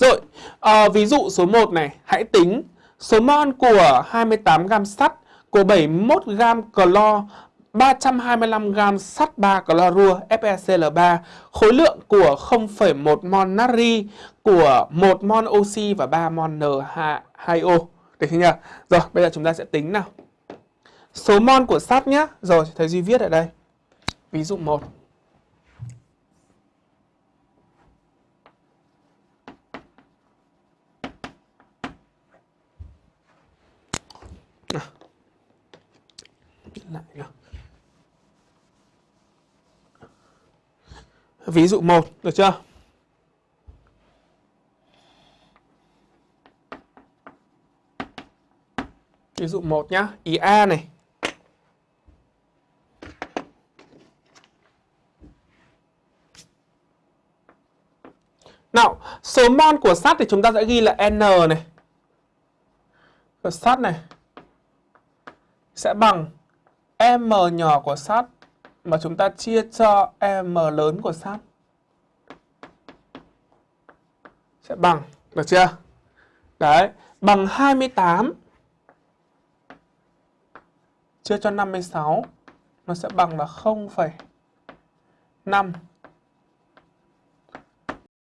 Rồi, à, ví dụ số 1 này, hãy tính số mol của 28 gam sắt của 71 gam clo 325 gam sắt 3 clorua FeCl3, khối lượng của 0,1 mol natri của 1 mol oxy và 3 mol N2O. Được chưa nhỉ? Rồi, bây giờ chúng ta sẽ tính nào. Số mol của sắt nhé. Rồi, thầy Duy viết ở đây. Ví dụ 1. Lại nhá. Ví dụ 1, được chưa? Ví dụ 1 nhá, ý A này. Nào, số mol của sắt thì chúng ta sẽ ghi là N này. Của sắt này sẽ bằng M nhỏ của sắt mà chúng ta chia cho M lớn của sắt sẽ bằng, được chưa? Đấy, bằng 28 chia cho 56 nó sẽ bằng là 0,5